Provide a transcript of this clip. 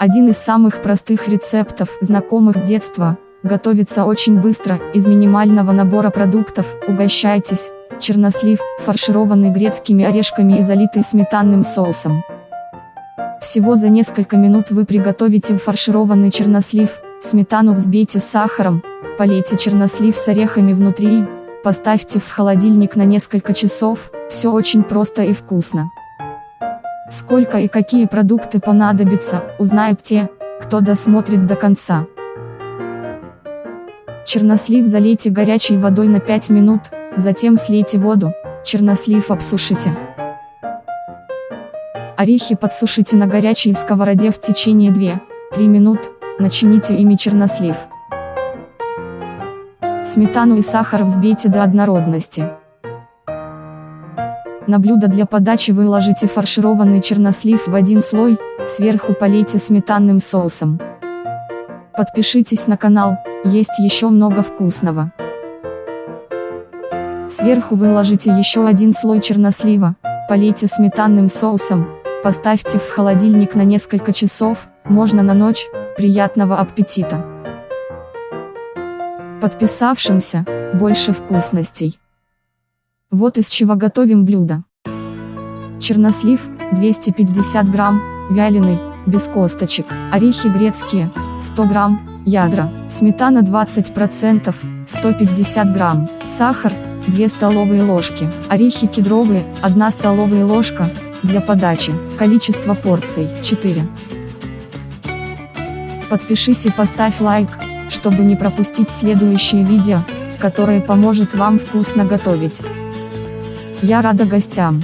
Один из самых простых рецептов, знакомых с детства, готовится очень быстро, из минимального набора продуктов, угощайтесь, чернослив, фаршированный грецкими орешками и залитый сметанным соусом. Всего за несколько минут вы приготовите фаршированный чернослив, сметану взбейте с сахаром, полейте чернослив с орехами внутри, поставьте в холодильник на несколько часов, все очень просто и вкусно. Сколько и какие продукты понадобятся, узнают те, кто досмотрит до конца. Чернослив залейте горячей водой на 5 минут, затем слейте воду, чернослив обсушите. Орехи подсушите на горячей сковороде в течение 2-3 минут, начините ими чернослив. Сметану и сахар взбейте до однородности. На блюдо для подачи выложите фаршированный чернослив в один слой, сверху полейте сметанным соусом. Подпишитесь на канал, есть еще много вкусного. Сверху выложите еще один слой чернослива, полейте сметанным соусом, Поставьте в холодильник на несколько часов, можно на ночь, приятного аппетита! Подписавшимся, больше вкусностей. Вот из чего готовим блюдо. Чернослив, 250 грамм, вяленый, без косточек, орехи грецкие, 100 грамм, ядра, сметана 20%, 150 грамм, сахар, 2 столовые ложки, орехи кедровые, 1 столовая ложка, для подачи, количество порций 4. Подпишись и поставь лайк, чтобы не пропустить следующие видео, которые поможет вам вкусно готовить. Я рада гостям.